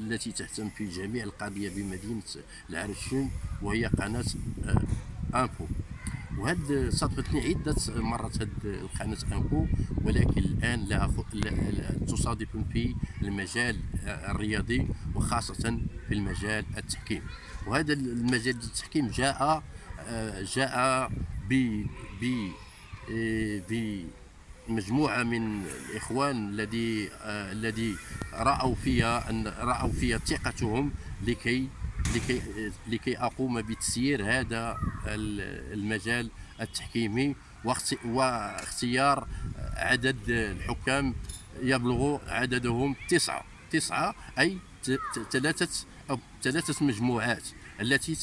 التي تهتم في جميع القضية بمدينة العرشين وهي قناة آه، انفو وهاد صادفتني عدة مرات هاد القناة انفو ولكن الآن لها تصادف في المجال آه، الرياضي وخاصة في المجال التحكيم. وهذا المجال التحكيم جاء آه، جاء ب ب آه، بمجموعه من الإخوان الذي آه، الذي رأوا فيها أن رأوا فيها ثقتهم لكي لكي لكي أقوم بتسيير هذا ال- المجال التحكيمي واخت- واختيار عدد الحكام يبلغ عددهم تسعة تسعة أي ثلاثة أو ثلاثة مجموعات التي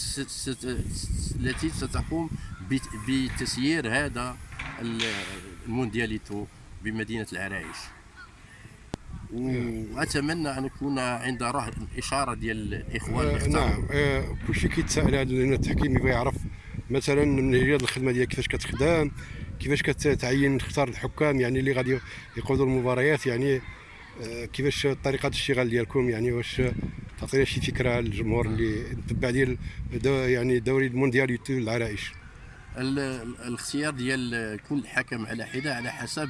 التي ستقوم بت- بتسيير هذا الموندياليتو بمدينة العرايش. وأتمنى أن يكون عند إشارة ديال الإخوان اللي آه، اختاروا. نعم. آه، كلشي كيتسائل هذا لأن التحكيم يبغي يعرف مثلا من هي الخدمة ديالك كيفاش كتخدم كيفاش كتعين تختار الحكام يعني اللي غادي يقودوا المباريات يعني آه، كيفاش طريقة الاشتغال ديالكم يعني واش تعطينا شي فكرة للجمهور اللي تبع ديال دو- يعني الدوري المونديال العرائش ال- ال- الاختيار ديال كل حكم على حدة على حسب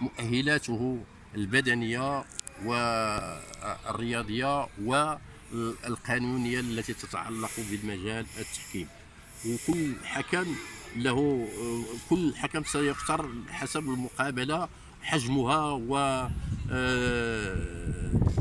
مؤهلاته البدنية والرياضيه والقانونية التي تتعلق بالمجال التحكيم. وكل حكم له كل حكم سيختار حسب المقابلة حجمها و آه،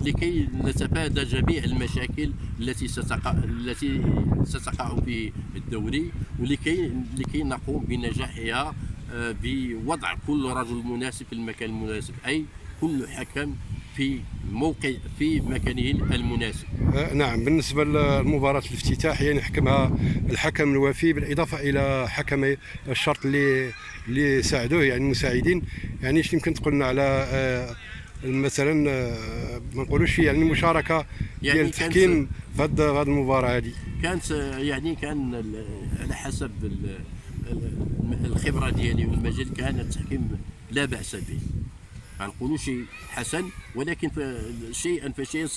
لكي نتفادى جميع المشاكل التي ستقع التي ستقع في الدوري ولكي لكي نقوم بنجاحها آه، بوضع كل رجل مناسب في المكان المناسب أي كل حكم في موقع في مكانه المناسب. آه، نعم بالنسبة لمباراه الافتتاح يعني حكمها الحكم الوفي بالإضافة إلى حكمي الشرط اللي اللي ساعدوه يعني المساعدين. يعني إيش يمكن تقول لنا على آه، مثلا آه، ما نقولوش يعني المشاركة يعني ديال التحكيم في هاد المباراة هذه كانت يعني كان على حسب ال- ال- الخبرة ديالي والمجال كان التحكيم لا بأس به. ما نقولوش حسن ولكن شيئا فشيئا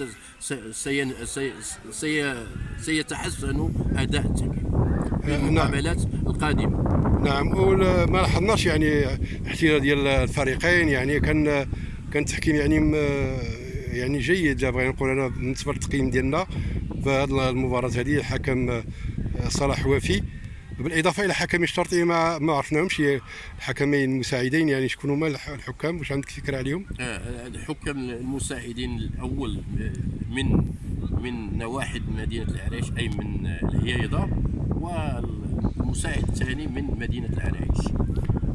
سيتحسن أداء في آه، نعم. المقابلات القادمة نعم وما لاحظناش يعني احتلال ديال الفريقين يعني كان كان التحكيم يعني م- يعني جيد بغينا نقول أنا بالنسبة للتقييم ديالنا في هذه المباراة هذه الحكم صلاح وفي بالإضافة إلى حكمي الشرطي ما ما عرفناهمش. الحكمين المساعدين يعني شكون هما الح- الحكام؟ واش عندك فكرة عليهم؟ آه، الحكام المساعدين الأول من من نواحي مدينة العريش أي من الهيايضة والمساعد الثاني من مدينة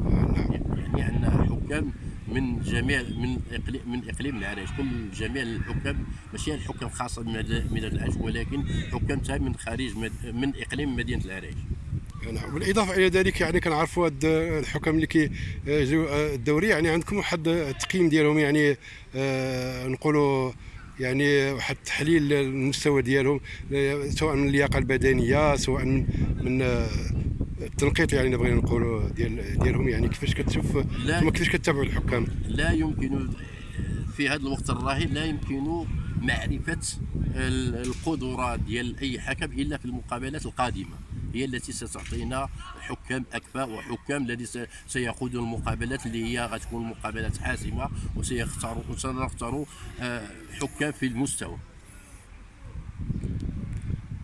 آه، نعم يعني عندنا حكام من جميع من اقليم من إقليم العريش. كل جميع الحكام ماشي الحكام خاصة بمدينه العريش ولكن حكام من خارج من إقليم مدينة العريش. نعم. بالإضافة إلى ذلك يعني كنعرفوا هاد الحكام اللي كي جو الدوري يعني عندكم واحد التقييم ديالهم يعني آه، نقولوا يعني واحد التحليل للمستوى ديالهم آه، سواء من اللياقة البدنية سواء من من آه، التنقيط يعني بغينا نقولوا ديال ديالهم يعني كيفاش كتشوف. ثم كيفاش كتتابعوا الحكام؟ لا يمكن في هذا الوقت الراهن لا يمكن معرفة ال- القدرات ديال أي حكم إلا في المقابلات القادمة. هي التي ستعطينا حكام أكفاء وحكام الذي سيقودون المقابلات اللي هي غتكون مقابلات حاسمة وسيختاروا آه، حكام في المستوى.